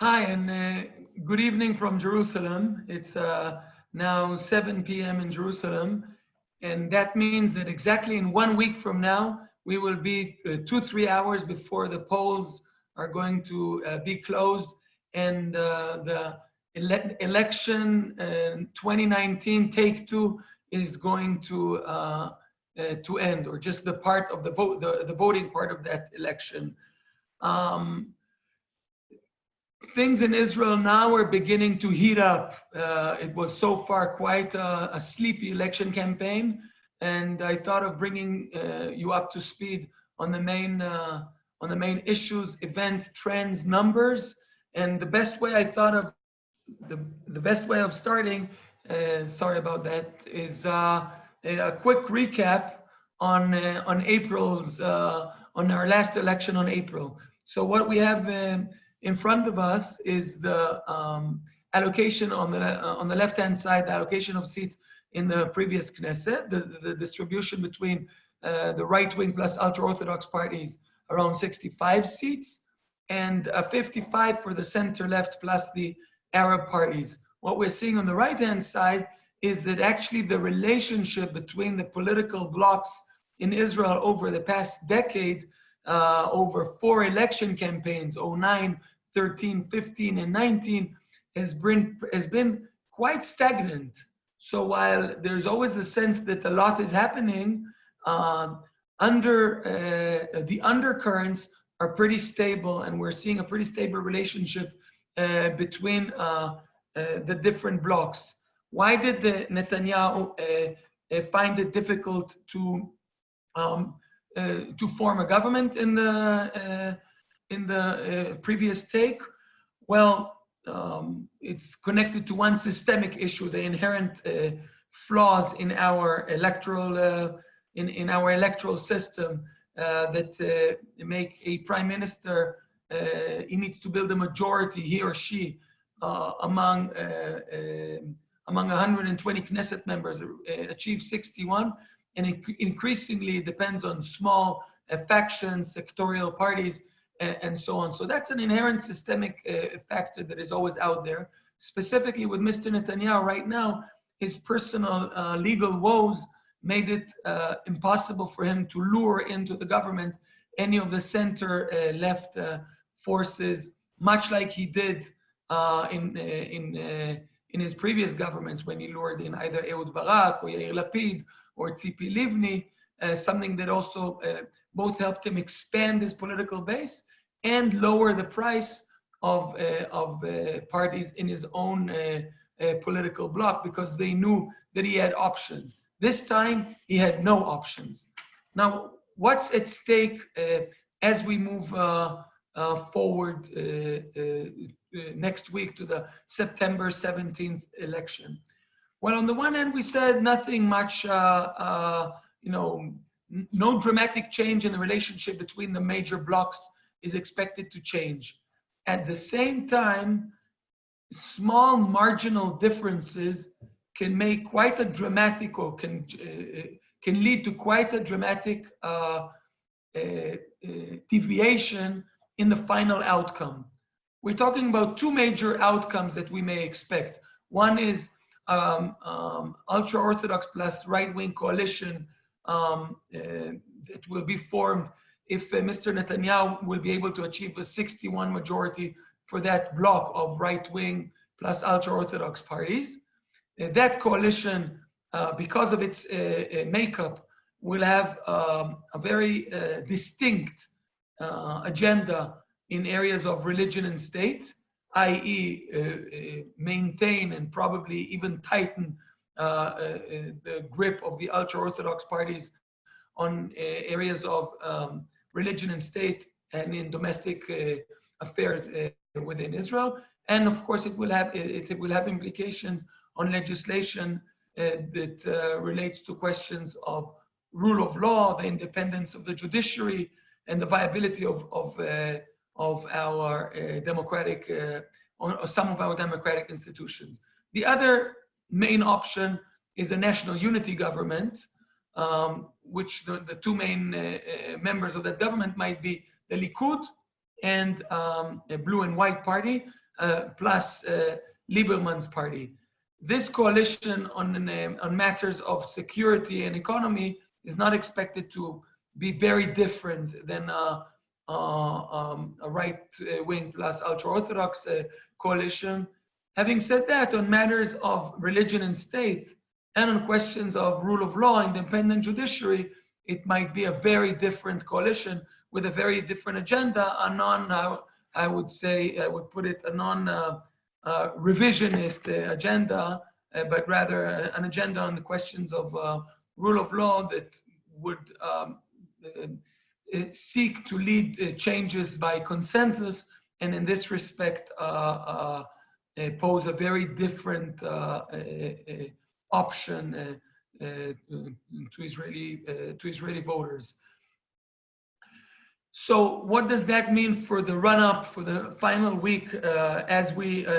Hi, and uh, good evening from Jerusalem. It's uh, now 7 p.m. in Jerusalem, and that means that exactly in one week from now, we will be uh, two, three hours before the polls are going to uh, be closed, and uh, the ele election 2019 take two is going to uh, to end, or just the part of the vote, the, the voting part of that election. Um, things in Israel now are beginning to heat up. Uh, it was so far quite a, a, sleepy election campaign, and I thought of bringing uh, you up to speed on the main uh, on the main issues, events, trends, numbers, and the best way I thought of the the best way of starting. Uh, sorry about that. Is uh, a quick recap on uh, on April's on our last election on April. So what we have in front of us is the um, allocation on the uh, on the left hand side, the allocation of seats in the previous Knesset, the, the, distribution between uh, the right wing plus ultra orthodox parties around 65 seats, and uh, 55 for the center left plus the Arab parties. What we're seeing on the right hand side is that actually the relationship between the political blocs in Israel over the past decade uh, over four election campaigns, 09, 13, 15, and 19, has been, has been quite stagnant. So while there's always the sense that a lot is happening, uh, under uh, the undercurrents are pretty stable, and we're seeing a pretty stable relationship uh, between uh, uh, the different blocs. Why did the Netanyahu find it difficult to um, uh, to form a government in the uh, in the uh, previous take? Well, um, it's connected to one systemic issue: the inherent uh, flaws in our electoral uh, in in our electoral system uh, that make a prime minister he needs to build a majority, he or she, among um, among 120 Knesset members, achieve 61 and it increasingly depends on small uh, factions, sectorial parties, and, so on. So that's an inherent systemic uh, factor that is always out there. Specifically with Mr. Netanyahu right now, his personal uh, legal woes made it uh, impossible for him to lure into the government any of the center uh, left uh, forces, much like he did in, in, in his previous governments when he lured in either Ehud Barak or Yair Lapid or Tzipi Livni, uh, something that also uh, both helped him expand his political base and lower the price of, uh, of uh, parties in his own uh, uh, political bloc because they knew that he had options. This time, he had no options. Now, what's at stake as we move forward next week to the September 17th election? Well, on the one hand, we said nothing much, uh, uh, you know, no dramatic change in the relationship between the major blocs is expected to change. At the same time, small marginal differences can make quite a dramatic or can, uh, can lead to quite a dramatic uh, uh, uh, deviation in the final outcome. We're talking about two major outcomes that we may expect. One is um, um, ultra-Orthodox plus right-wing coalition um, uh, that will be formed if uh, Mr. Netanyahu will be able to achieve a 61 majority for that block of right-wing plus ultra-Orthodox parties. Uh, that coalition, uh, because of its uh, uh, makeup, will have um, a very distinct agenda in areas of religion and state i.e. Uh, uh, maintain and probably even tighten uh, the grip of the ultra-Orthodox parties on areas of um, religion and state and in domestic affairs within Israel. And of course, it will have it, it will have implications on legislation uh, that uh, relates to questions of rule of law, the independence of the judiciary, and the viability of, of uh, of our uh, democratic, uh, or some of our democratic institutions. The other main option is a national unity government, um, which the, the, two main uh, uh, members of that government might be the Likud and um, a blue and white party. plus Lieberman's party. This coalition on, on matters of security and economy is not expected to be very different than uh, uh, um, a right-wing plus ultra-Orthodox uh, coalition. Having said that, on matters of religion and state, and on questions of rule of law, independent judiciary, it might be a very different coalition with a very different agenda, a non, I would say, I would put it, a non uh, uh, revisionist uh, agenda, but rather an agenda on the questions of rule of law that would um, uh, seek to lead uh, changes by consensus, and in this respect, uh, Uh, pose a very different uh, uh, option to Israeli to Israeli voters. So what does that mean for the run-up for the final week uh, as we uh,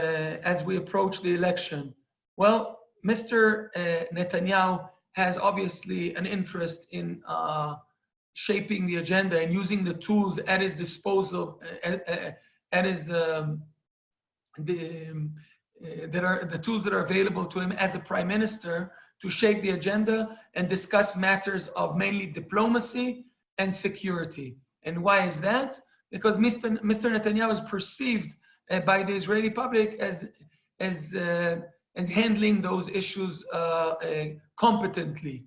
as we approach the election? Well, Mr. Uh, Netanyahu has obviously an interest in shaping the agenda and using the tools at his disposal, at, at, at his, um, the, um, uh, that are the tools that are available to him as a prime minister to shape the agenda and discuss matters of mainly diplomacy and security. And why is that? Because Mr. Mr. Netanyahu is perceived uh, by the Israeli public as, as, uh, as handling those issues uh, competently.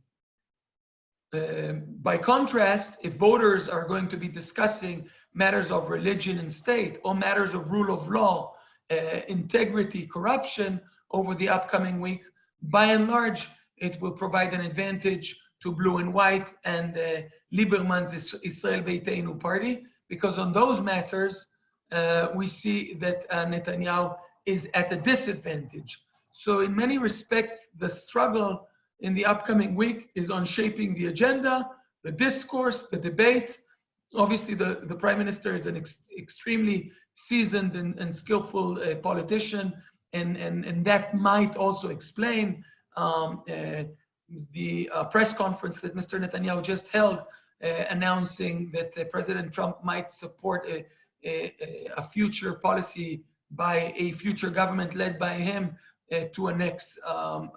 Um, by contrast, if voters are going to be discussing matters of religion and state or matters of rule of law, integrity, corruption over the upcoming week, by and large, it will provide an advantage to blue and white and uh, Lieberman's Israel Beiteinu party, because on those matters, uh, we see that uh, Netanyahu is at a disadvantage. So in many respects, the struggle in the upcoming week is on shaping the agenda, the discourse, the debate. Obviously, the, the prime minister is an ex extremely seasoned and, and skillful uh, politician, and, and, and that might also explain um, uh, the uh, press conference that Mr. Netanyahu just held, uh, announcing that uh, President Trump might support a, a, a, future policy by a future government led by him uh, to annex um,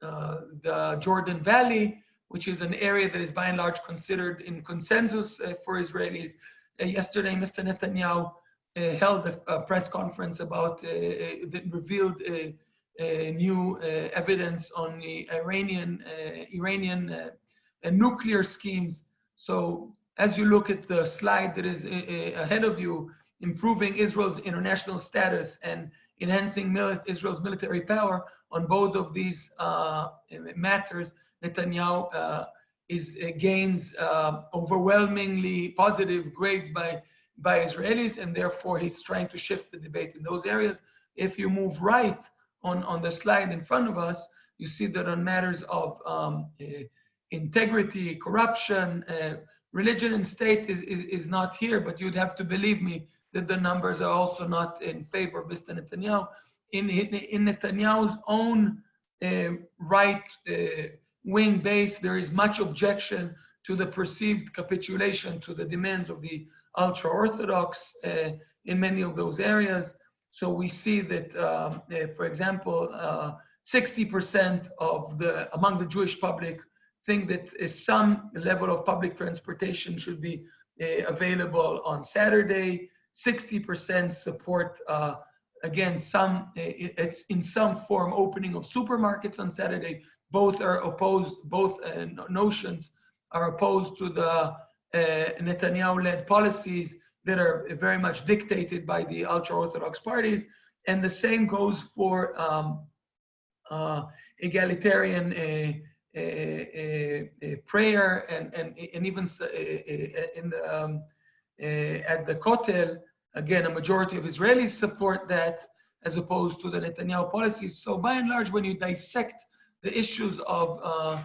the Jordan Valley, which is an area that is by and large considered in consensus for Israelis. Uh, yesterday, Mr. Netanyahu Uh, held a, a, press conference about uh, uh, that revealed new evidence on the Iranian Iranian nuclear schemes. So as you look at the slide that is ahead of you, improving Israel's international status and enhancing Israel's military power, on both of these uh, matters, Netanyahu uh, is uh, gains uh, overwhelmingly positive grades by by Israelis, and therefore he's trying to shift the debate in those areas. If you move right on on the slide in front of us, you see that on matters of um, integrity, corruption, religion and state is, is, is not here, but you'd have to believe me that the numbers are also not in favor of Mr. Netanyahu in, in Netanyahu's own uh, right uh, wing base, there is much objection to the perceived capitulation to the demands of the ultra-Orthodox uh, in many of those areas. So we see that, um, uh, for example, 60% uh, of the, among the Jewish public think that some level of public transportation should be uh, available on Saturday. 60% support again, some it's in some form opening of supermarkets on Saturday. Both are opposed. Both uh, notions are opposed to the uh, Netanyahu-led policies that are very much dictated by the ultra-orthodox parties. And the same goes for um, uh, egalitarian uh, uh, uh, prayer and, and, and even in the, um, at the Kotel, Again, a majority of Israelis support that as opposed to the Netanyahu policies. So by and large, when you dissect the issues of, uh,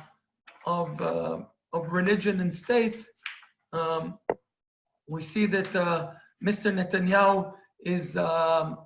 of, uh, of religion and state, um, we see that uh, Mr. Netanyahu is, um,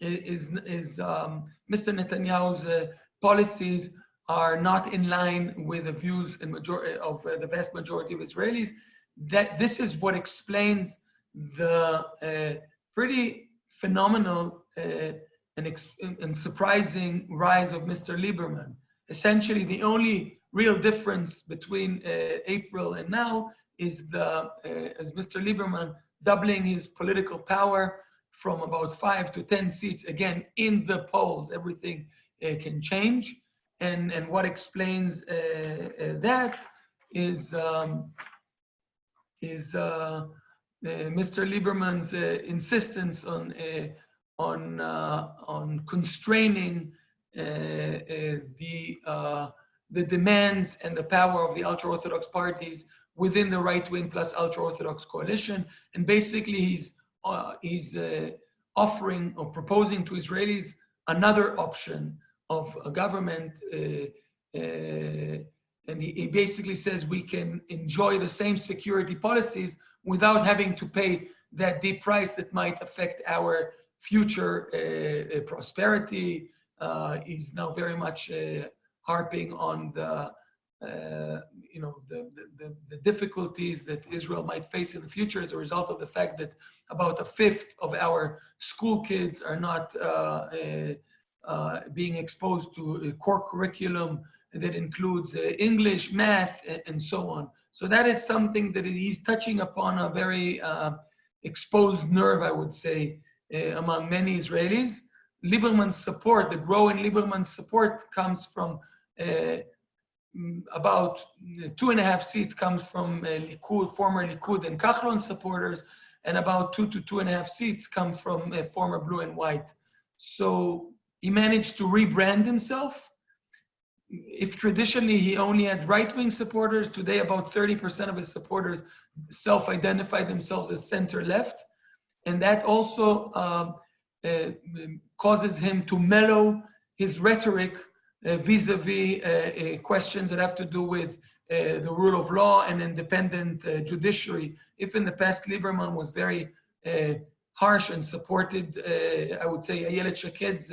is, is um, Mr. Netanyahu's uh, policies are not in line with the views and majority of uh, the vast majority of Israelis. That this is what explains the uh, pretty phenomenal uh, and, and surprising rise of Mr. Lieberman. Essentially, the only real difference between uh, April and now is the, uh, as Mr. Lieberman, doubling his political power from about five to 10 seats, again, in the polls, everything uh, can change. And, and what explains uh, uh, that is, um, is uh, Mr. Lieberman's insistence on, on, on constraining the, the demands and the power of the ultra-Orthodox parties within the right-wing plus ultra-Orthodox coalition. And basically he's, uh, he's uh, offering or proposing to Israelis another option of a government uh, and he, he, basically says we can enjoy the same security policies without having to pay that deep price that might affect our future uh, uh, prosperity. Uh, he's now very much uh, harping on the, uh, you know, the, the, the, difficulties that Israel might face in the future as a result of the fact that about a fifth of our school kids are not uh, being exposed to a core curriculum that includes uh, English, math, and so on. So that is something that he's touching upon a very uh, exposed nerve, I would say, uh, among many Israelis. Lieberman's support, the growing Lieberman's support comes from uh, about two and a half seats comes from uh, Likud, former Likud and Kahlon supporters, and about two to two and a half seats come from uh, former blue and white. So he managed to rebrand himself if traditionally he only had right-wing supporters, today about 30% of his supporters self-identify themselves as center-left. And that also uh, uh, causes him to mellow his rhetoric uh, vis-a-vis uh, -vis, uh, questions that have to do with uh, the rule of law and independent judiciary. If in the past Lieberman was very harsh and supported, I would say, Ayelet Shaked's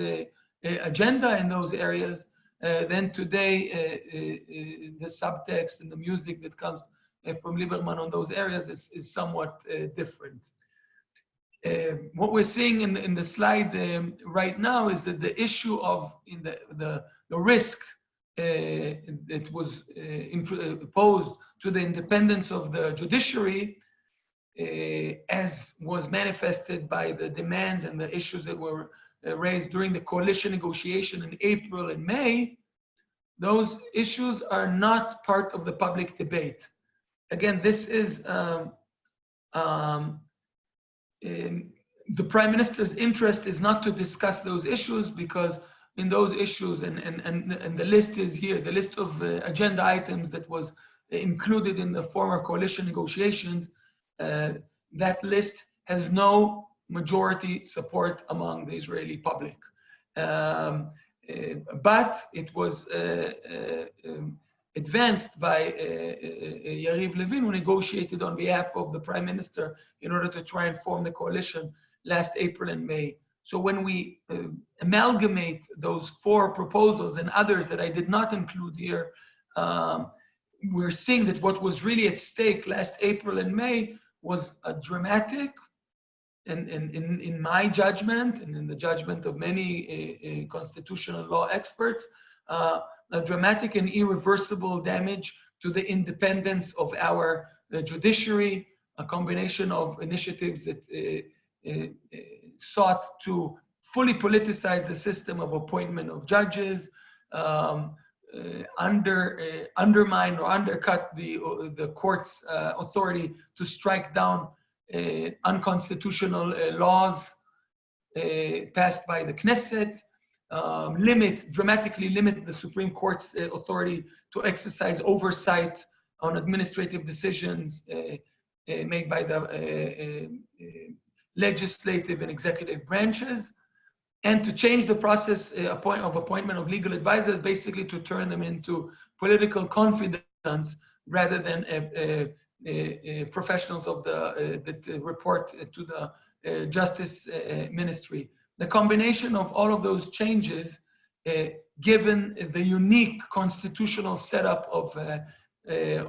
agenda in those areas, uh, then today uh, uh, the subtext and the music that comes from Lieberman on those areas is, is somewhat different. what we're seeing in, in the slide um, right now is that the issue of in the, the, the risk that was imposed to the independence of the judiciary uh, as was manifested by the demands and the issues that were uh, raised during the coalition negotiation in April and May, those issues are not part of the public debate. Again, this is um, um, the prime minister's interest is not to discuss those issues because in those issues, and, and, and, and the list is here, the list of uh, agenda items that was included in the former coalition negotiations, uh, that list has no majority support among the Israeli public. Um, uh, but it was uh, uh, um, advanced by Yariv Levin, who negotiated on behalf of the prime minister in order to try and form the coalition last April and May. So when we uh, amalgamate those four proposals and others that I did not include here, um, we're seeing that what was really at stake last April and May was a dramatic and, in, in, in, my judgment and in the judgment of many uh, uh, constitutional law experts, uh, a dramatic and irreversible damage to the independence of our uh, judiciary, a combination of initiatives that uh, sought to fully politicize the system of appointment of judges, um, under, undermine or undercut the, the court's authority to strike down uh, unconstitutional uh, laws uh, passed by the Knesset, um, limit, dramatically limit the Supreme Court's authority to exercise oversight on administrative decisions made by the legislative and executive branches and to change the process uh, of appointment of legal advisors, basically to turn them into political confidants rather than a, a, uh, uh, professionals of the uh, that report to the justice ministry. The combination of all of those changes, given the unique constitutional setup of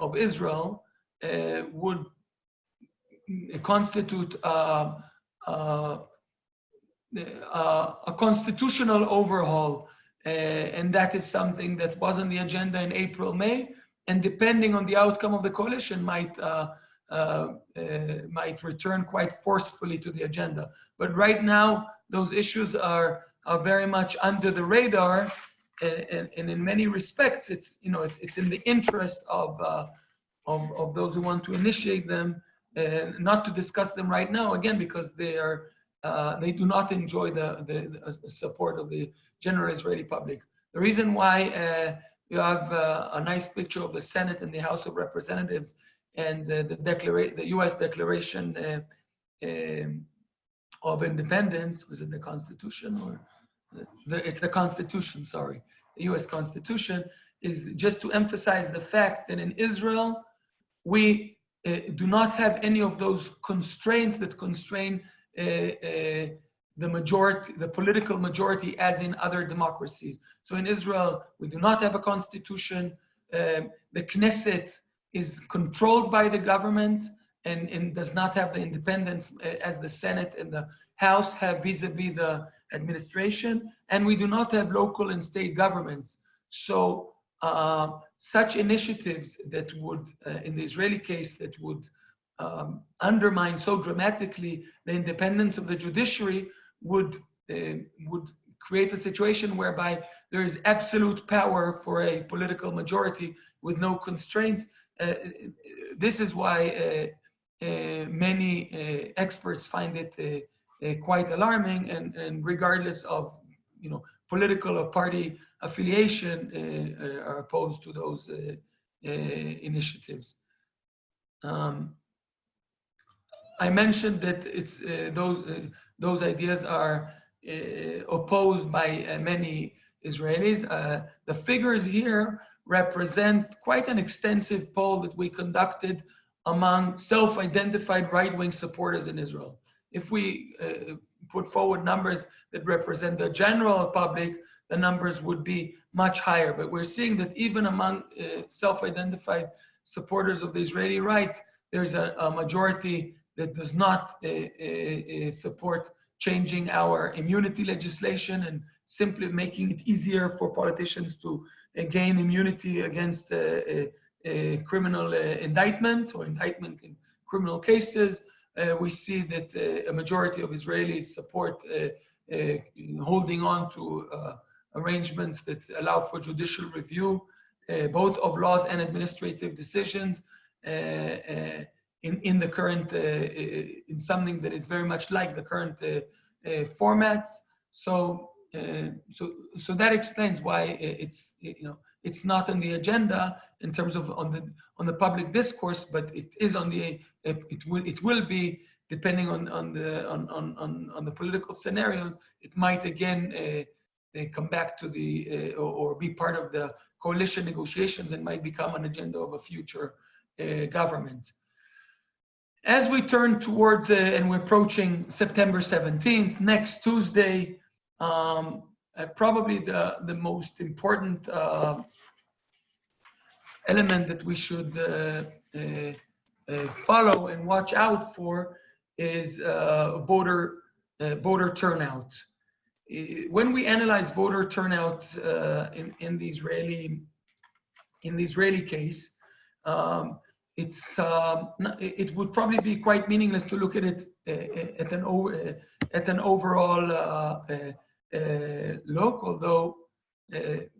of Israel, would constitute uh, uh, uh, a constitutional overhaul. Uh, and that is something that was on the agenda in April, May, and depending on the outcome of the coalition might, uh, might return quite forcefully to the agenda. But right now, those issues are, are very much under the radar and, and, in many respects, it's you know it's, it's in the interest of, of of those who want to initiate them, and not to discuss them right now again because they are uh, they do not enjoy the, the, the, support of the general Israeli public. The reason why uh, you have uh, a nice picture of the Senate and the House of Representatives and the, declara- the U.S. Declaration uh, um, of Independence was it the Constitution or the, it's the Constitution? Sorry, the U.S. Constitution is just to emphasize the fact that in Israel we uh, do not have any of those constraints that constrain uh, uh, the majority, the political majority as in other democracies. So in Israel, we do not have a constitution. Um, the Knesset is controlled by the government and, and does not have the independence uh, as the Senate and the House have vis-a-vis -vis the administration. And we do not have local and state governments. So uh, such initiatives that would, uh, in the Israeli case, that would um, undermine so dramatically the independence of the judiciary would uh, would create a situation whereby there is absolute power for a political majority with no constraints. Uh, this is why uh, uh many uh, experts find it quite alarming, and, and regardless of you know political or party affiliation, are opposed to those initiatives. Um, I mentioned that it's uh, those uh, those ideas are uh, opposed by uh, many Israelis. Uh, the figures here represent quite an extensive poll that we conducted among self-identified right-wing supporters in Israel. If we uh, put forward numbers that represent the general public, the numbers would be much higher. But we're seeing that even among self-identified supporters of the Israeli right, there's a, a majority that does not uh, uh, uh, support changing our immunity legislation and simply making it easier for politicians to gain immunity against a criminal indictment or indictment in criminal cases. Uh, we see that uh, a majority of Israelis support uh, uh holding on to uh, arrangements that allow for judicial review, uh, both of laws and administrative decisions in, in the current, in something that is very much like the current formats. So, so, so that explains why it's, you know, it's not on the agenda in terms of on the on the public discourse, but it is on the it will it will be depending on on the on on on, the political scenarios. It might again uh, come back to the uh, or, or, be part of the coalition negotiations and might become an agenda of a future uh, government. As we turn towards, uh, and we're approaching September 17th, next Tuesday, um, uh, probably the, the most important uh, element that we should uh, uh, uh, follow and watch out for is voter, voter turnout. When we analyze voter turnout in, in the Israeli in the Israeli case, um, it's um, it would probably be quite meaningless to look at it at an at an overall uh, uh, uh look, although uh,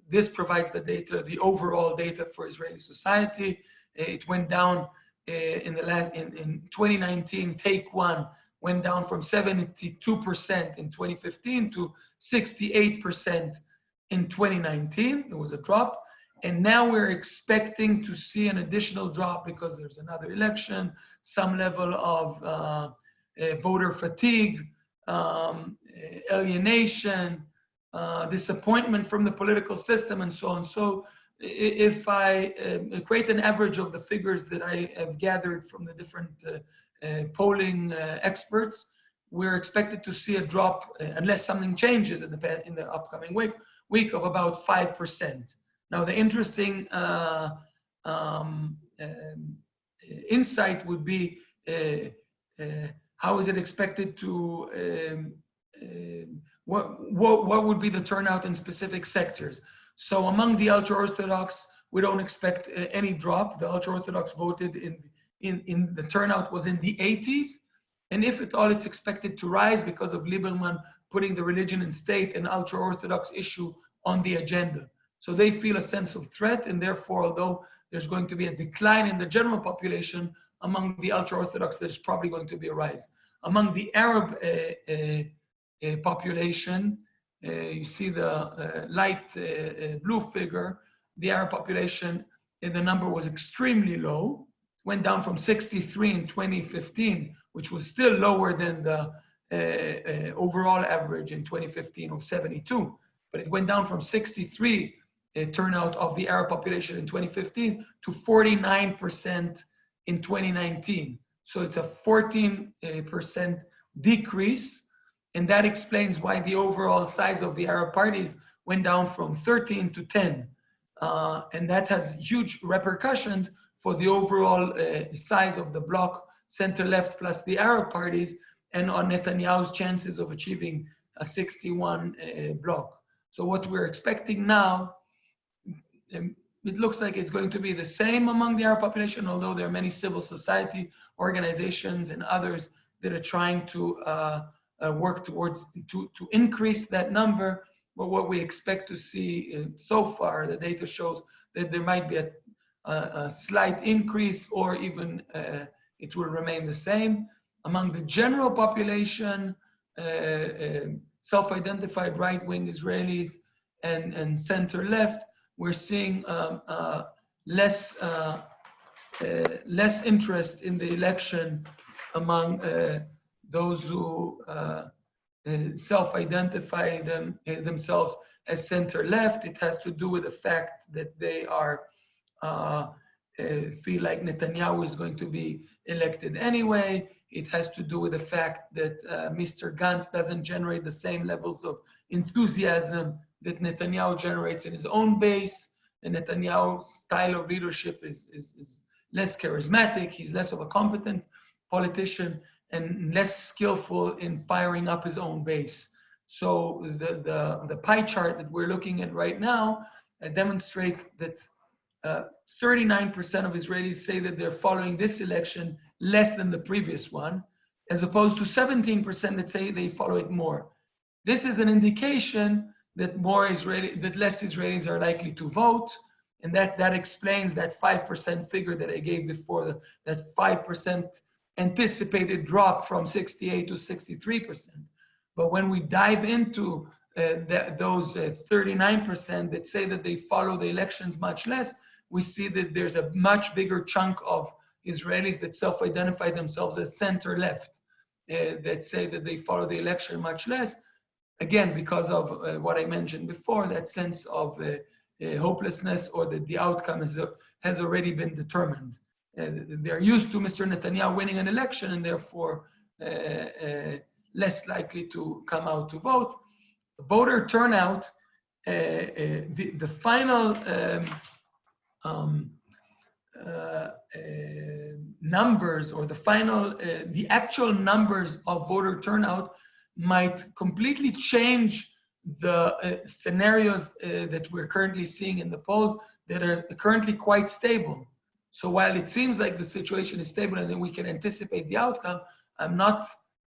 this provides the data, the overall data for Israeli society. It went down in the last in, in 2019. Take one went down from 72% in 2015 to 68% in 2019. There was a drop. And now we're expecting to see an additional drop because there's another election, some level of uh, uh, voter fatigue, um, alienation, uh, disappointment from the political system, and so on. So if I uh, create an average of the figures that I have gathered from the different uh, uh, polling experts, we're expected to see a drop, unless something changes in the, in the upcoming week, week of about 5%. Now, the interesting uh, um, um, insight would be uh, uh, how is it expected to um, what, what, what would be the turnout in specific sectors. So among the ultra-Orthodox, we don't expect any drop. The ultra-Orthodox voted in, in, in the turnout was in the 80s. And if at all, it's expected to rise because of Lieberman putting the religion and state and ultra-Orthodox issue on the agenda. So they feel a sense of threat, and therefore, although there's going to be a decline in the general population, among the ultra-Orthodox, there's probably going to be a rise. Among the Arab uh, uh, uh, population, you see the light blue figure, the Arab population, the number was extremely low, went down from 63 in 2015, which was still lower than the uh, uh, overall average in 2015 of 72, but it went down from 63 uh, turnout of the Arab population in 2015 to 49% in 2019. So it's a 14% decrease. And that explains why the overall size of the Arab parties went down from 13 to 10. Uh, and that has huge repercussions for the overall uh, size of the bloc, center left plus the Arab parties, and on Netanyahu's chances of achieving a 61 uh, bloc. So what we're expecting now, um, it looks like it's going to be the same among the Arab population, although there are many civil society organizations and others that are trying to uh, uh, work towards to, to increase that number. But what we expect to see uh, so far, the data shows that there might be a, a, a slight increase or even uh, it will remain the same. Among the general population, uh, uh, self-identified right-wing Israelis and, and center-left, we're seeing um, uh, less uh, uh, less interest in the election among uh, those who uh, uh, self-identify them themselves as center-left. It has to do with the fact that they are feel like Netanyahu is going to be elected anyway. It has to do with the fact that Mr. Gantz doesn't generate the same levels of enthusiasm that Netanyahu generates in his own base. And Netanyahu's style of leadership is, is, is less charismatic. He's less of a competent politician and less skillful in firing up his own base. So the, the, the pie chart that we're looking at right now uh, demonstrates that 39% uh, of Israelis say that they're following this election less than the previous one, as opposed to 17% that say they follow it more. This is an indication that more Israeli, that less Israelis are likely to vote, and that that explains that five percent figure that I gave before, that five percent anticipated drop from 68 to 63 percent. But when we dive into uh, those 39% uh, that say that they follow the elections much less, we see that there's a much bigger chunk of Israelis that self-identify themselves as center-left, uh, that say that they follow the election much less, again, because of uh, what I mentioned before, that sense of uh, uh, hopelessness or that the outcome has, has already been determined. they're used to Mr. Netanyahu winning an election and therefore less likely to come out to vote. Voter turnout, the, the final um, um, uh, uh, numbers or the final, uh, the actual numbers of voter turnout might completely change the uh, scenarios uh, that we're currently seeing in the polls that are currently quite stable. So while it seems like the situation is stable and we can anticipate the outcome, I'm not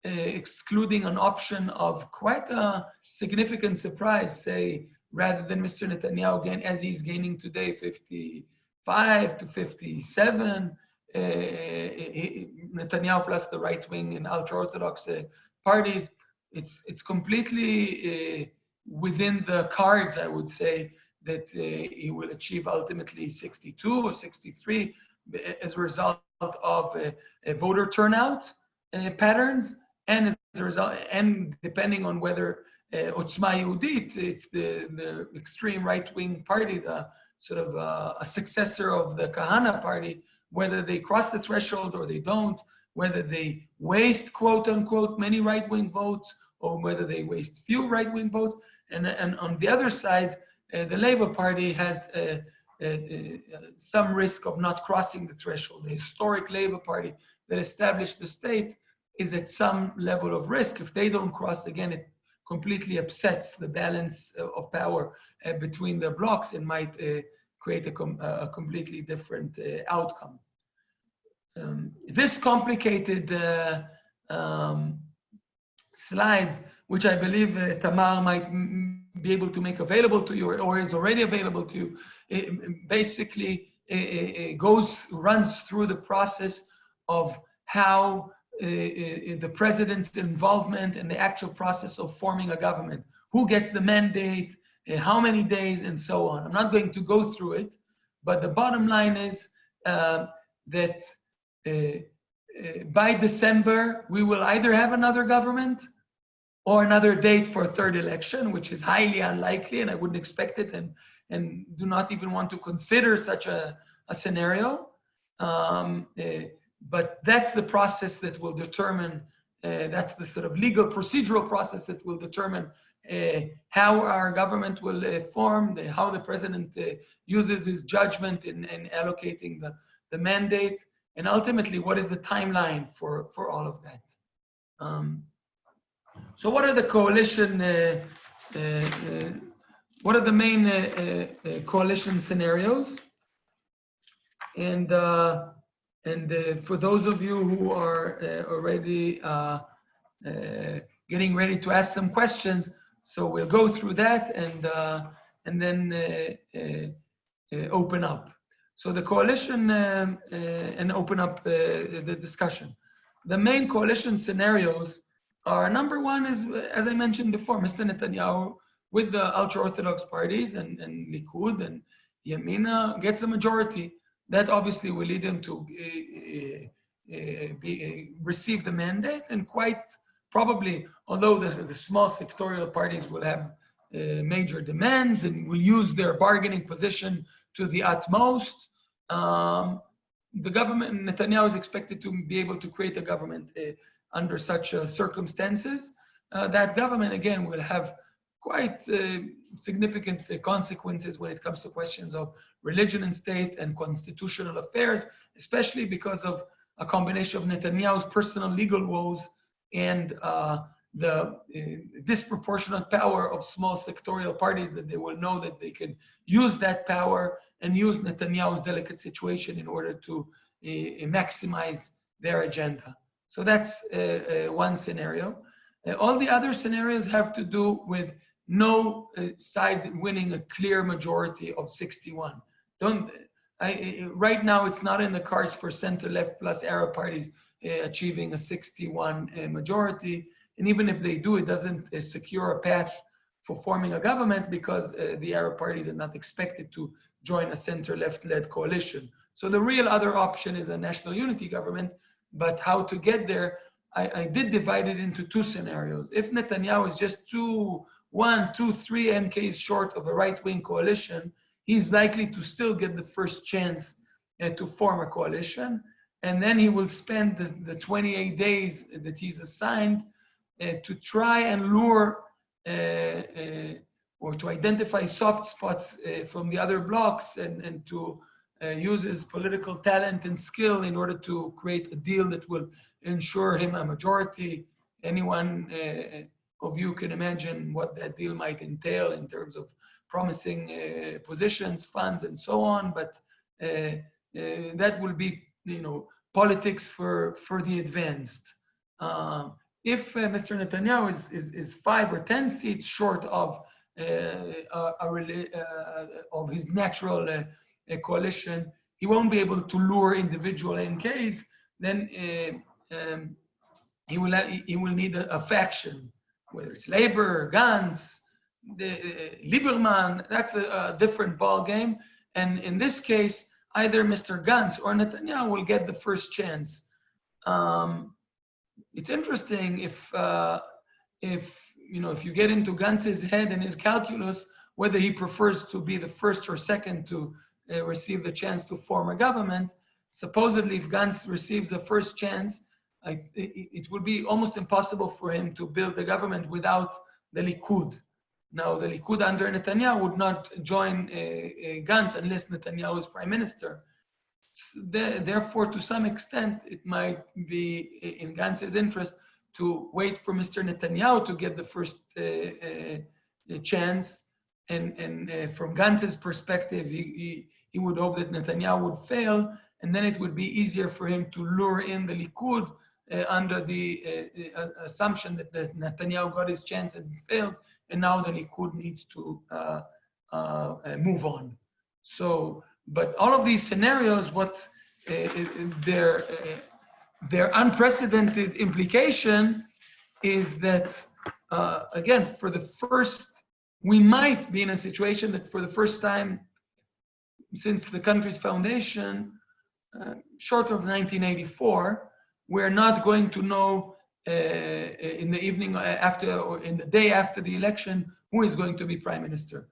uh, excluding an option of quite a significant surprise, say, rather than Mr. Netanyahu again, as he's gaining today 55 to 57, uh, Netanyahu plus the right wing and ultra Orthodox uh, parties it's it's completely uh, within the cards, I would say, that uh, he will achieve ultimately 62 or 63 as a result of uh, voter turnout uh, patterns, and as a result, and depending on whether uh, Otzma Yehudit, it's the the extreme right-wing party, the sort of uh, a successor of the Kahana party, whether they cross the threshold or they don't, whether they waste quote unquote many right-wing votes whether they waste few right-wing votes. And, and on the other side, uh, the Labour Party has uh, uh, uh, some risk of not crossing the threshold. The historic Labour Party that established the state is at some level of risk. If they don't cross again, it completely upsets the balance of power uh, between the blocks and might uh, create a, com a, completely different uh, outcome. Um, this complicated um, slide, which I believe Tamar might be able to make available to you or is already available to you, it basically it goes, runs through the process of how uh, the president's involvement in the actual process of forming a government. Who gets the mandate, uh, how many days, and so on. I'm not going to go through it, but the bottom line is uh, that uh, uh, by December, we will either have another government or another date for a third election, which is highly unlikely, and I wouldn't expect it, and, and do not even want to consider such a, a scenario. Um, uh, but that's the process that will determine, uh, that's the sort of legal procedural process that will determine uh, how our government will uh, form, the, how the president uh, uses his judgment in, in allocating the, the mandate, and ultimately what is the timeline for, for all of that. Um, so what are the coalition, uh, uh, uh, what are the main coalition scenarios? And and uh, for those of you who are uh, already uh, getting ready to ask some questions, so we'll go through that and and then open up. So the coalition um, and open up the discussion. The main coalition scenarios are number one is, as I mentioned before, Mr. Netanyahu with the ultra-Orthodox parties and, and Likud and Yamina gets a majority that obviously will lead them to uh, uh, be, uh, receive the mandate and quite probably, although the, the small sectorial parties will have major demands and will use their bargaining position to the utmost, um, the government, Netanyahu is expected to be able to create a government uh, under such uh, circumstances. Uh, that government, again, will have quite significant consequences when it comes to questions of religion and state and constitutional affairs, especially because of a combination of Netanyahu's personal legal woes and uh, the uh, disproportionate power of small sectorial parties that they will know that they can use that power and use Netanyahu's delicate situation in order to uh, maximize their agenda. So that's uh, one scenario. All the other scenarios have to do with no side winning a clear majority of 61. Don't I, right now it's not in the cards for center left plus Arab parties achieving a 61 uh, majority. And even if they do, it doesn't secure a path for forming a government because uh, the Arab parties are not expected to join a center left led coalition. So the real other option is a national unity government. But how to get there, I, I did divide it into two scenarios. If Netanyahu is just two, one, two, three MKs short of a right wing coalition, he's likely to still get the first chance uh, to form a coalition. And then he will spend the, the 28 days that he's assigned uh, to try and lure uh, uh or to identify soft spots uh, from the other blocks and, and to uh, use his political talent and skill in order to create a deal that will ensure him a majority. Anyone of you can imagine what that deal might entail in terms of promising uh, positions, funds, and so on. But uh, uh, that will be, you know, politics for for the advanced. Um, if Mr. Netanyahu is, is, is five or ten seats short of of his natural coalition, he won't be able to lure individual MKs. Then um, he will he will need a, a, faction, whether it's Labor, Gantz, the, Lieberman, that's a, a, different ball game. And in this case, either Mr. Gantz or Netanyahu will get the first chance. Um, it's interesting if uh, if you know if you get into Gantz's head and his calculus, whether he prefers to be the first or second to uh, receive the chance to form a government. Supposedly, if Gantz receives a first chance, I, it, it will be almost impossible for him to build a government without the Likud. Now, the Likud under Netanyahu would not join uh, uh, Gantz unless Netanyahu is prime minister. therefore, to some extent, it might be in Gantz's interest to wait for Mr. Netanyahu to get the first uh, uh, chance. And, and uh, from Gantz's perspective, he, he, he would hope that Netanyahu would fail, and then it would be easier for him to lure in the Likud uh, under the uh, uh, assumption that, that Netanyahu got his chance and failed, and now the Likud needs to move on. So, but all of these scenarios, what their their unprecedented implication is that uh, again, for the first, we might be in a situation that for the first time since the country's foundation, uh, short of 1984, we're not going to know uh, in the evening after or in the day after the election who is going to be prime minister.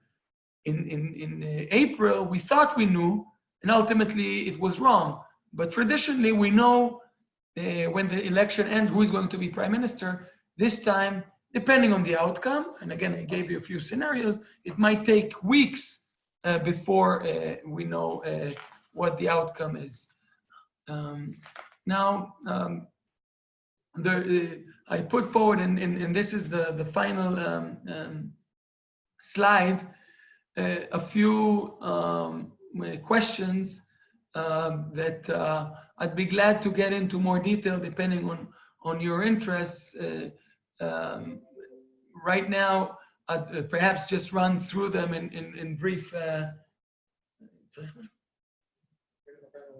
In, in, in uh, April, we thought we knew, and ultimately it was wrong. But traditionally, we know uh, when the election ends who is going to be prime minister. This time, depending on the outcome, and again, I gave you a few scenarios, it might take weeks uh, before uh, we know uh, what the outcome is. Um, now, um, the, I put forward, and, and, and, this is the, the final um, um slide, uh, a few um, questions um, that uh, I'd be glad to get into more detail depending on, on your interests. Uh, um, right now, I'd uh, perhaps just run through them in, in, in brief uh,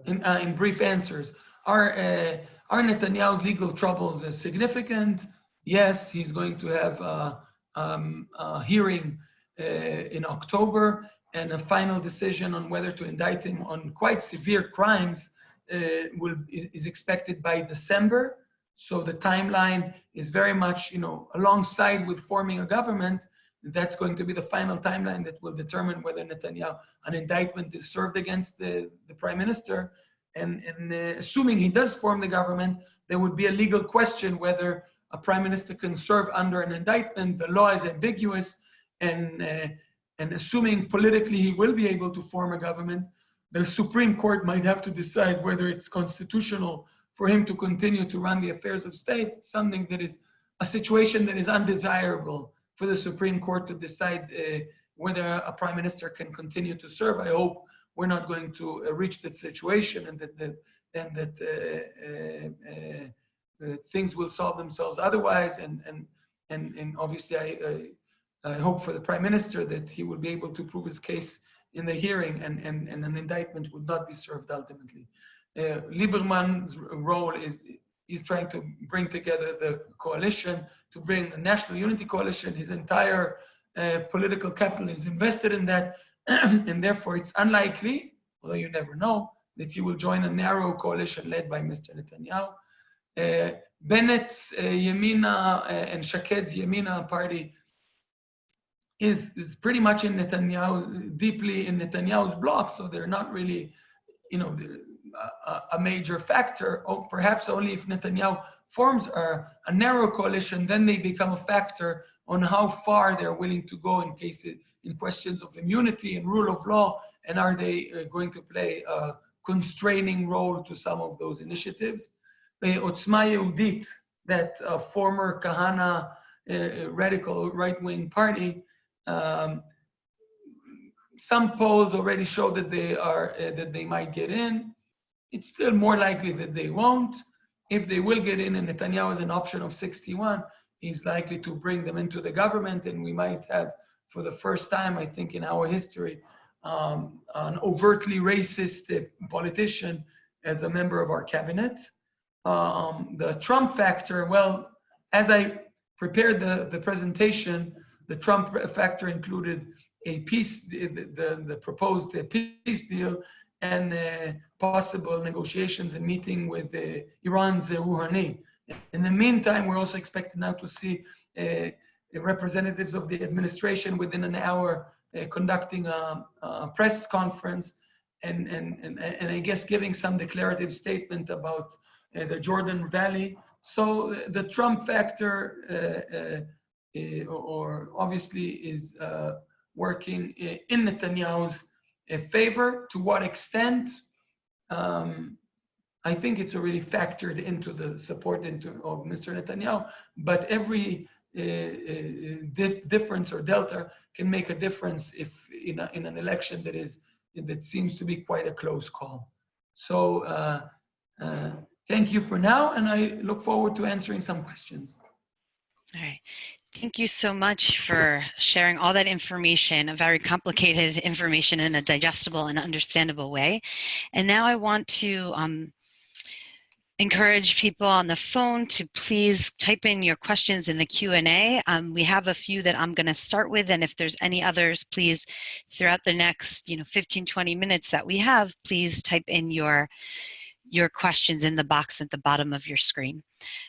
in, uh, in brief answers. Are, uh, are Netanyahu's legal troubles significant? Yes, he's going to have a, um, a hearing in October and a final decision on whether to indict him on quite severe crimes uh, will is expected by December. So the timeline is very much, you know, alongside with forming a government. That's going to be the final timeline that will determine whether Netanyahu an indictment is served against the, the prime minister. And, and uh, assuming he does form the government, there would be a legal question whether a prime minister can serve under an indictment. The law is ambiguous, and uh, and assuming politically he will be able to form a government, the Supreme Court might have to decide whether it's constitutional for him to continue to run the affairs of state, something that is a situation that is undesirable for the Supreme Court to decide uh, whether a prime minister can continue to serve. I hope we're not going to uh, reach that situation and that, that and that uh, uh, uh, uh, things will solve themselves otherwise. And and and and obviously, I, I I hope for the prime minister that he will be able to prove his case in the hearing and, and, and an indictment would not be served ultimately. Uh, Lieberman's role is he's trying to bring together the coalition, to bring a national unity coalition. His entire uh, political capital is invested in that. and therefore, it's unlikely, although you never know, that he will join a narrow coalition led by Mr. Netanyahu. Uh, Bennett's uh, Yamina uh, and Shaked's Yamina party is, is pretty much in Netanyahu, deeply in Netanyahu's bloc, so they're not really, you know, a, a major factor. Or perhaps only if Netanyahu forms a, a narrow coalition, then they become a factor on how far they're willing to go in cases, in questions of immunity and rule of law, and are they uh, going to play a constraining role to some of those initiatives. Otzma Yehudit, that uh, former Kahane uh, radical right-wing party, um, some polls already show that they are uh, that they might get in. It's still more likely that they won't. If they will get in, and Netanyahu has an option of 61, he's likely to bring them into the government, and we might have, for the first time, I think, in our history, um, an overtly racist politician as a member of our cabinet. Um, the Trump factor, well, as I prepared the, the presentation, the Trump factor included a peace, the, the, the proposed peace deal and uh, possible negotiations and meeting with uh, Iran's uh, Rouhani. In the meantime, we're also expecting now to see uh, representatives of the administration within an hour uh, conducting a, a, press conference and, and, and, and I guess giving some declarative statement about uh, the Jordan Valley. So the Trump factor or obviously is uh, working in Netanyahu's uh, favor. To what extent? Um, I think it's already factored into the support into, of Mr. Netanyahu, but every uh, uh, dif difference or delta can make a difference if in, a, in an election that is that seems to be quite a close call. So uh, uh, thank you for now, and I look forward to answering some questions. All right. Thank you so much for sharing all that information, a very complicated information in a digestible and understandable way. And now I want to um, encourage people on the phone to please type in your questions in the Q&A. Um, we have a few that I'm going to start with, and if there's any others, please, throughout the next you know, 15, 20 minutes that we have, please type in your your questions in the box at the bottom of your screen.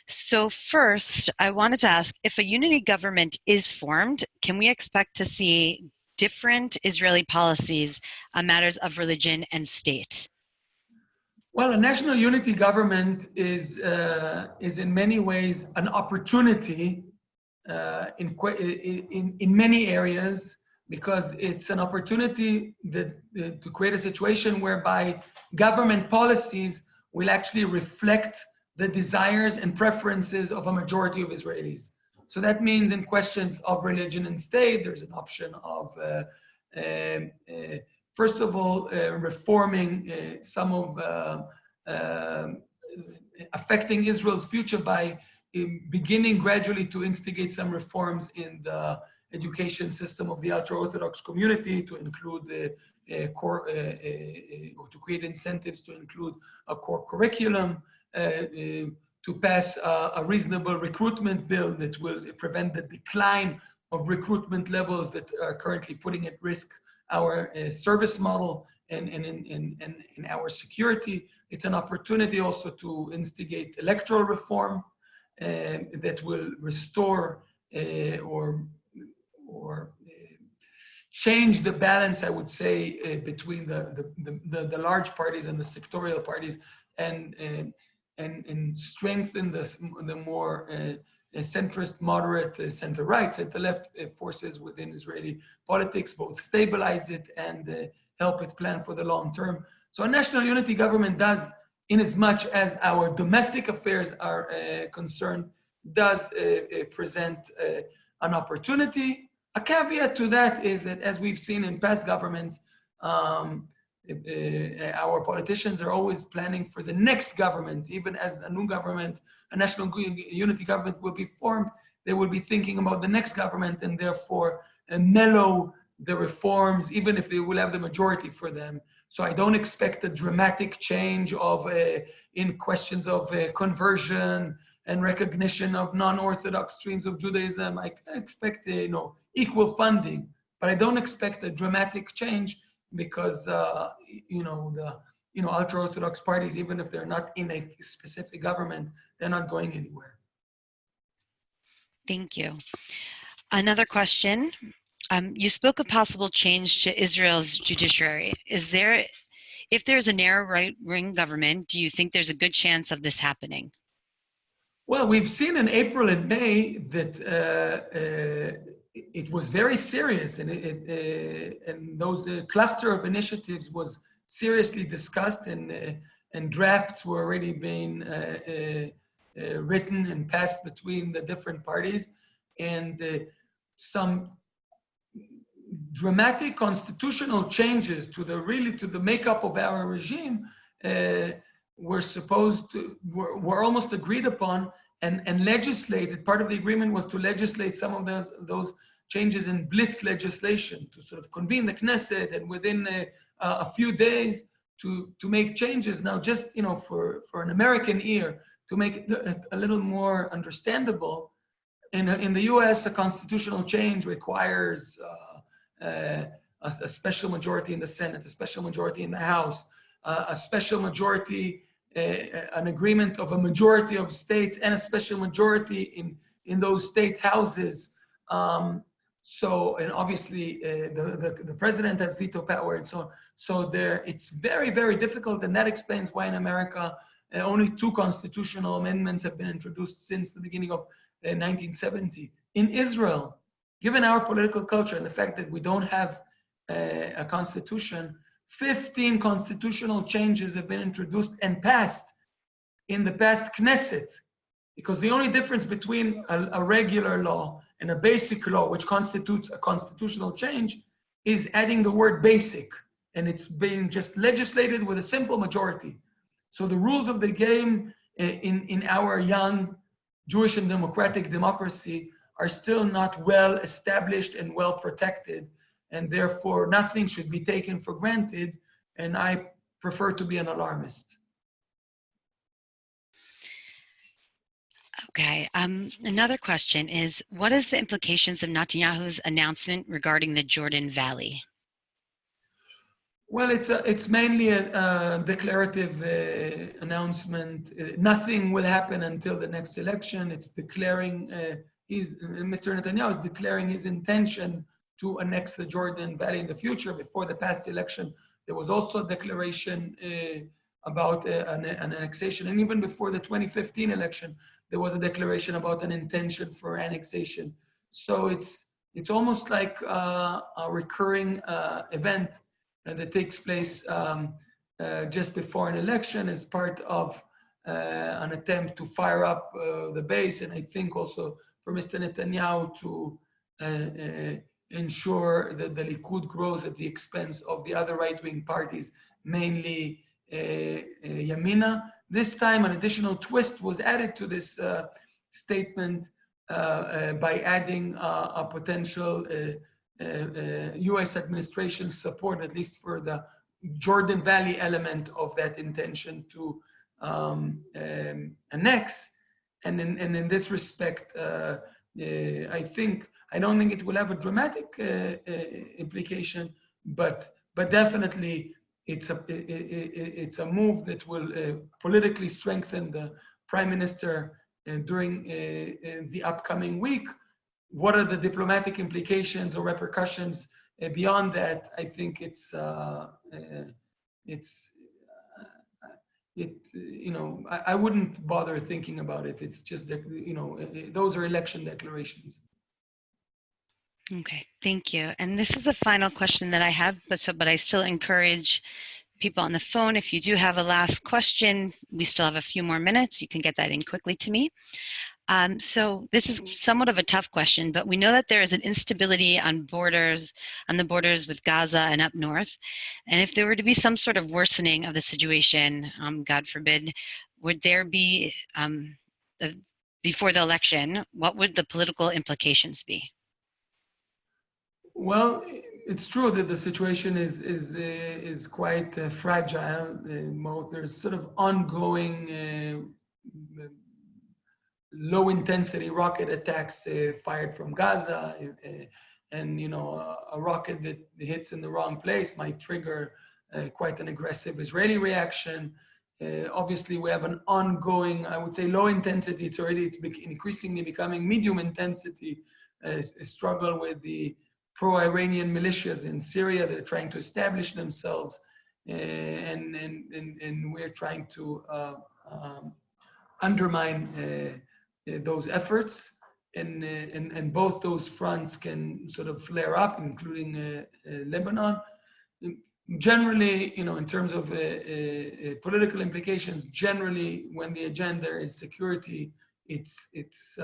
So first, I wanted to ask, if a unity government is formed, can we expect to see different Israeli policies on matters of religion and state? Well, a national unity government is, uh, is in many ways an opportunity uh, in, in, in many areas because it's an opportunity that, uh, to create a situation whereby government policies will actually reflect the desires and preferences of a majority of Israelis. So that means in questions of religion and state, there's an option of, uh, uh, uh, first of all, uh, reforming uh, some of uh, um, affecting Israel's future by um, beginning gradually to instigate some reforms in the education system of the ultra-Orthodox community to include the core, uh, uh, or to create incentives to include a core curriculum, to pass a, a, reasonable recruitment bill that will prevent the decline of recruitment levels that are currently putting at risk our service model and, and, in, in, in our security. It's an opportunity also to instigate electoral reform uh, that will restore uh, or, or change the balance, I would say, uh, between the, the, the, the, large parties and the sectorial parties and, uh, and, and strengthen the, the more uh, centrist, moderate, uh, center-right, center-left uh, forces within Israeli politics, both stabilize it and uh, help it plan for the long term. So a national unity government does, in as much as our domestic affairs are concerned, does present an opportunity a caveat to that is that as we've seen in past governments, um, uh, our politicians are always planning for the next government, even as a new government, a national unity government will be formed, they will be thinking about the next government and therefore uh, mellow the reforms, even if they will have the majority for them. So I don't expect a dramatic change of uh, in questions of uh, conversion and recognition of non-Orthodox streams of Judaism. I expect, you know, equal funding, but I don't expect a dramatic change because, uh, you know, the, you know, ultra-Orthodox parties, even if they're not in a specific government, they're not going anywhere. Thank you. Another question. Um, you spoke of possible change to Israel's judiciary. Is there, if there's a narrow right-wing government, do you think there's a good chance of this happening? Well, we've seen in April and May that uh, uh, it was very serious, and, it, uh, and those uh, cluster of initiatives was seriously discussed, and uh, and drafts were already being uh, written and passed between the different parties, and some dramatic constitutional changes to the really to the makeup of our regime were supposed to, were, were almost agreed upon and, and legislated. Part of the agreement was to legislate some of those, those changes in blitz legislation to sort of convene the Knesset and within a, a few days to, to make changes. Now, just, you know, for, for an American ear, to make it a, little more understandable, in, in the US, a constitutional change requires uh, uh, a, a, special majority in the Senate, a special majority in the House, a special majority, an agreement of a majority of states and a special majority in, in those state houses. Um, so, and obviously uh, the, the, the, president has veto power and so on. So there, it's very, very difficult. And that explains why in America, uh, only two constitutional amendments have been introduced since the beginning of uh, 1970. In Israel, given our political culture and the fact that we don't have a constitution, 15 constitutional changes have been introduced and passed in the past Knesset, because the only difference between a, a regular law and a basic law, which constitutes a constitutional change, is adding the word basic, and it's being just legislated with a simple majority. So the rules of the game eh, in, in our young Jewish and democratic democracy are still not well established and well protected, and therefore nothing should be taken for granted, and I prefer to be an alarmist. Okay, um, another question is, what is the implications of Netanyahu's announcement regarding the Jordan Valley? Well, it's a, it's mainly a, a declarative uh, announcement. Uh, nothing will happen until the next election. It's declaring, uh, he's, Mr. Netanyahu is declaring his intention to annex the Jordan Valley in the future. Before the past election, there was also a declaration uh, about uh, an, an annexation. And even before the 2015 election, there was a declaration about an intention for annexation. So it's, it's almost like uh, a recurring event that takes place um, uh, just before an election as part of uh, an attempt to fire up uh, the base. And I think also for Mr. Netanyahu to ensure that the Likud grows at the expense of the other right-wing parties, mainly uh, uh, Yamina. This time, an additional twist was added to this uh, statement by adding a potential US uh, uh, administration support, at least for the Jordan Valley element of that intention to um, um, annex. And in, and in this respect, uh, I think, I don't think it will have a dramatic implication, but, but definitely it's a, it's a move that will politically strengthen the prime minister during the upcoming week what are the diplomatic implications or repercussions uh, beyond that? I think it's uh, uh, it's uh, it you know I, I, wouldn't bother thinking about it. It's just you know uh, those are election declarations. Okay, thank you. And this is the final question that I have, but so but I still encourage people on the phone, if you do have a last question, we still have a few more minutes. You can get that in quickly to me. Um, so this is somewhat of a tough question, but we know that there is an instability on borders, on the borders with Gaza and up north. And if there were to be some sort of worsening of the situation, um, God forbid, would there be, um, the, before the election, what would the political implications be? Well, it's true that the situation is is uh, is quite uh, fragile. Uh, there's sort of ongoing uh, low intensity rocket attacks uh, fired from Gaza, uh, and you know a, a, rocket that hits in the wrong place might trigger quite an aggressive Israeli reaction. Obviously, we have an ongoing, I would say, low intensity. It's already it's increasingly becoming medium intensity struggle with the pro-Iranian militias in Syria that are trying to establish themselves, uh, and, and, and, and we're trying to um, undermine uh, those efforts and, uh, and, and both those fronts can sort of flare up, including uh, Lebanon. Generally, you know, in terms of political implications, generally when the agenda is security, it's, it's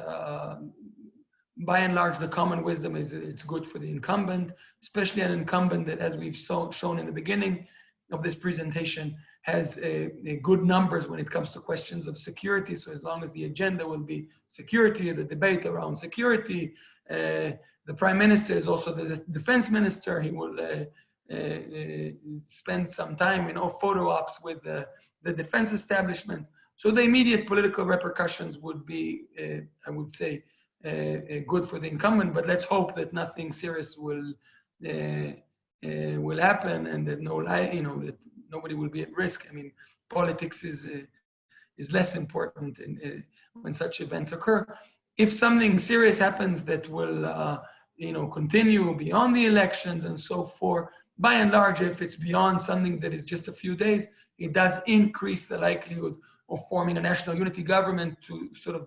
by and large, the common wisdom is it's good for the incumbent, especially an incumbent that, as we've so, shown in the beginning of this presentation, has a, a good numbers when it comes to questions of security. So as long as the agenda will be security, the debate around security, uh, the prime minister is also the defense minister. He will uh, uh, uh spend some time in all photo ops with the, the defense establishment. So the immediate political repercussions would be, uh, I would say, good for the incumbent. But let's hope that nothing serious will will happen and that no, you know, that nobody will be at risk. I mean, politics is uh, is less important in, uh, when such events occur. If something serious happens that will, uh, you know, continue beyond the elections and so forth, by and large, if it's beyond something that is just a few days, it does increase the likelihood of forming a national unity government to sort of uh,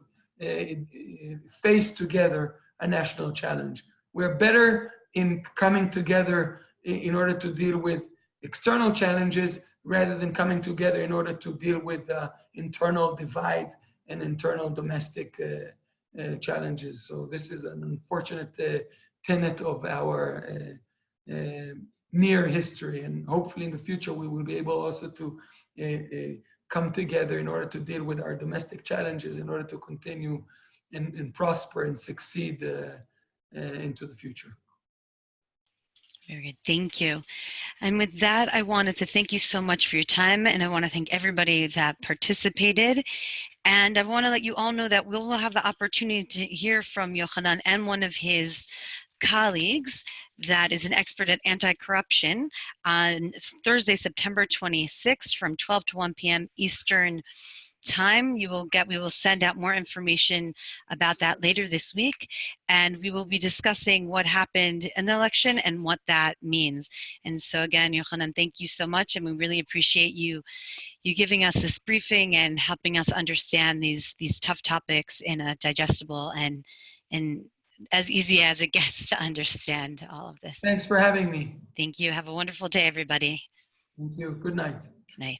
face together a national challenge. We're better in coming together in order to deal with external challenges rather than coming together in order to deal with uh, internal divide and internal domestic uh, uh, challenges. So this is an unfortunate uh, tenet of our uh, uh, near history, and hopefully in the future we will be able also to uh, uh, come together in order to deal with our domestic challenges, in order to continue and, and prosper and succeed uh, uh, into the future. Very good. Thank you. And with that, I wanted to thank you so much for your time, and I want to thank everybody that participated. And I want to let you all know that we will have the opportunity to hear from Yochanan and one of his colleagues that is an expert at anti-corruption on Thursday, September 26th from 12 to 1 p.m. Eastern time. You will get, we will send out more information about that later this week. And we will be discussing what happened in the election and what that means. And so again, Yochanan, thank you so much. And we really appreciate you, you giving us this briefing and helping us understand these, these tough topics in a digestible and, and as easy as it gets to understand all of this. Thanks for having me. Thank you. Have a wonderful day, everybody. Thank you. Good night. Good night.